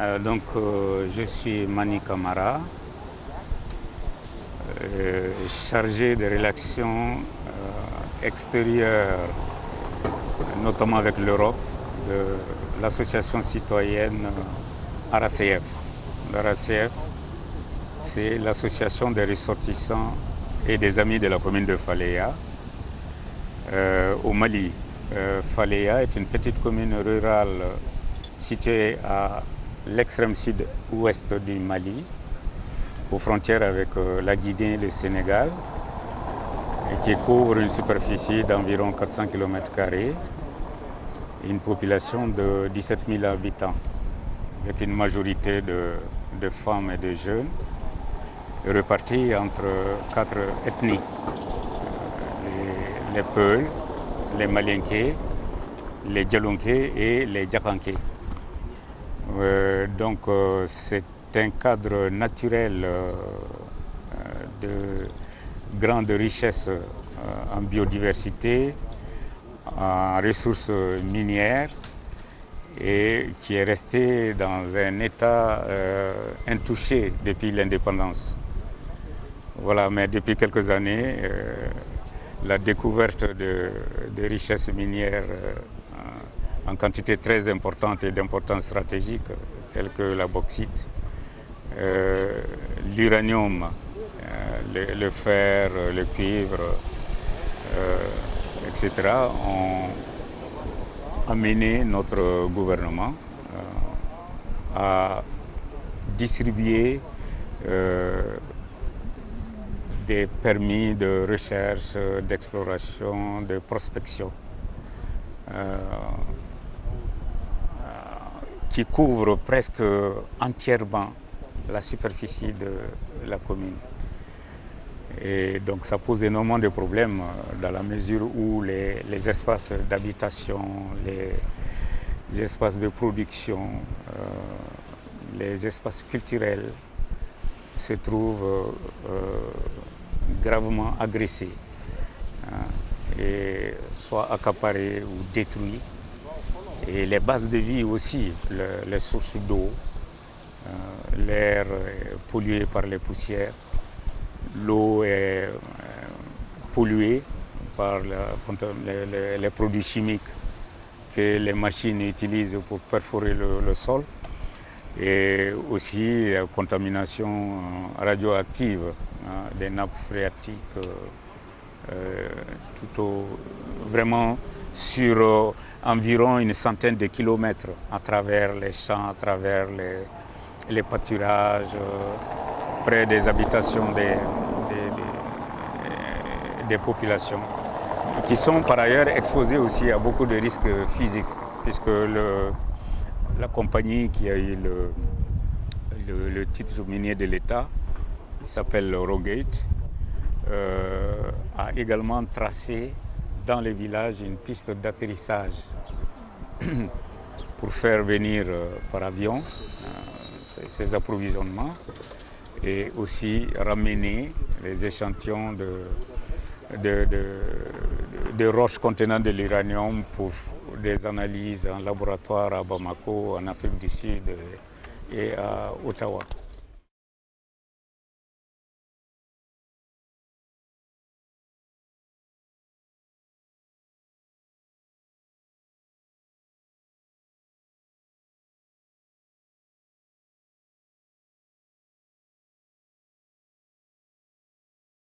Euh, donc, euh, je suis Mani Kamara, euh, chargé de relations extérieures, notamment avec l'Europe, de l'association citoyenne RACF. L'RACF, c'est l'association des ressortissants et des amis de la commune de Faléa au Mali. Faléa est une petite commune rurale située à l'extrême sud-ouest du Mali, aux frontières avec euh, la Guinée et le Sénégal, et qui couvre une superficie d'environ 400 km, une population de 17 000 habitants, avec une majorité de, femmes et de jeunes, repartis entre quatre ethnies, les, Peuls, les Malinké, les Djalonké et les Djakanké. Euh, donc euh, c'est un cadre naturel euh, de grande richesse en biodiversité, en ressources minières et qui est resté dans un état intouché depuis l'indépendance. Voilà, mais depuis quelques années, la découverte de, de richesses minières en quantité très importante et d'importance stratégique, telles que la bauxite, euh, l'uranium, euh, le, fer, le cuivre, euh, etc., ont amené notre gouvernement à distribuer des permis de recherche, d'exploration, de prospection qui couvre presque entièrement la superficie de la commune. Et donc ça pose énormément de problèmes dans la mesure où les, espaces d'habitation, les, espaces de production, euh, les espaces culturels se trouvent euh, gravement agressés, hein, et soit accaparés ou détruits et les bases de vie aussi, les sources d'eau, euh, l'air pollué par les poussières, l'eau est euh, polluée par les, produits chimiques que les machines utilisent pour perforer le, sol et aussi la contamination euh, radioactive hein, des nappes phréatiques tout au, vraiment sur euh, environ une centaine de kilomètres à travers les champs, à travers les, pâturages, euh, près des habitations des, des, populations, qui sont par ailleurs exposées aussi à beaucoup de risques physiques, puisque la compagnie qui a eu le, titre minier de l'État, il s'appelle Rogate, euh, a également tracé dans les villages une piste d'atterrissage pour faire venir euh, par avion euh, ces approvisionnements et aussi ramener les échantillons de, de, roches contenant de l'uranium pour des analyses en laboratoire à Bamako, en Afrique du Sud et à Ottawa.